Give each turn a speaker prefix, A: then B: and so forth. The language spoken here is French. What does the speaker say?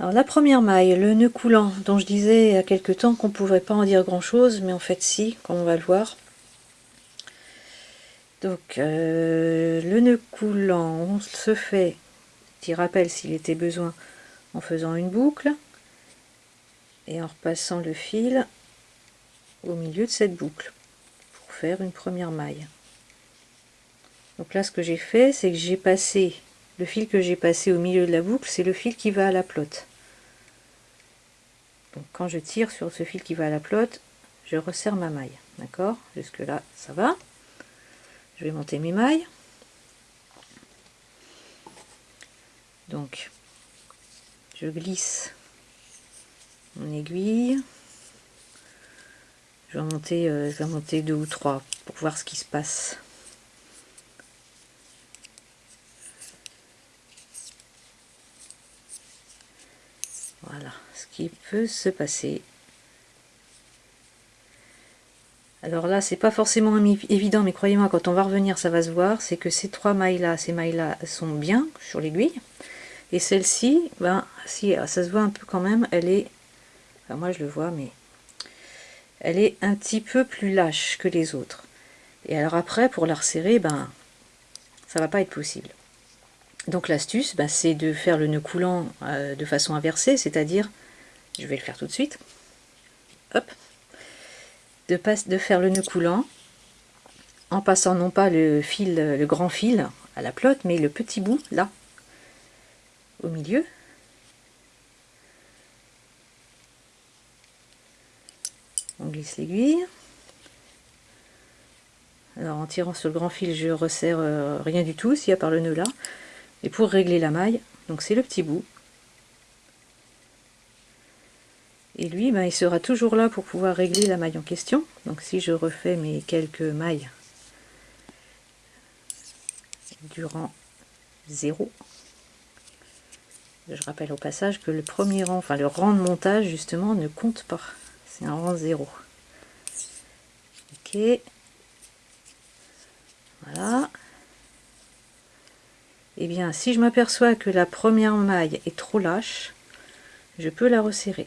A: Alors la première maille, le nœud coulant, dont je disais il y a quelque temps qu'on ne pouvait pas en dire grand chose, mais en fait si, comme on va le voir. Donc euh, le nœud coulant, on se fait, petit rappel s'il était besoin, en faisant une boucle et en repassant le fil au milieu de cette boucle pour faire une première maille. Donc là ce que j'ai fait, c'est que j'ai passé le fil que j'ai passé au milieu de la boucle, c'est le fil qui va à la plotte. Quand je tire sur ce fil qui va à la plotte, je resserre ma maille. D'accord? Jusque là, ça va. Je vais monter mes mailles. Donc, je glisse mon aiguille. Je vais monter, euh, je vais monter deux ou trois pour voir ce qui se passe. Voilà ce qui peut se passer. Alors là, c'est pas forcément évident, mais croyez-moi, quand on va revenir, ça va se voir. C'est que ces trois mailles-là, ces mailles-là sont bien sur l'aiguille. Et celle-ci, ben, si ça se voit un peu quand même, elle est, moi je le vois, mais elle est un petit peu plus lâche que les autres. Et alors après, pour la resserrer, ben, ça va pas être possible. Donc l'astuce, ben, c'est de faire le nœud coulant euh, de façon inversée, c'est-à-dire, je vais le faire tout de suite, hop, de, de faire le nœud coulant en passant non pas le fil, le grand fil à la plotte, mais le petit bout là, au milieu. On glisse l'aiguille. Alors en tirant sur le grand fil, je resserre euh, rien du tout, s'il y a par le nœud là. Et pour régler la maille, donc c'est le petit bout. Et lui, ben, il sera toujours là pour pouvoir régler la maille en question. Donc si je refais mes quelques mailles durant 0, je rappelle au passage que le premier rang, enfin le rang de montage justement ne compte pas. C'est un rang 0. Ok. Voilà. Eh bien, si je m'aperçois que la première maille est trop lâche, je peux la resserrer.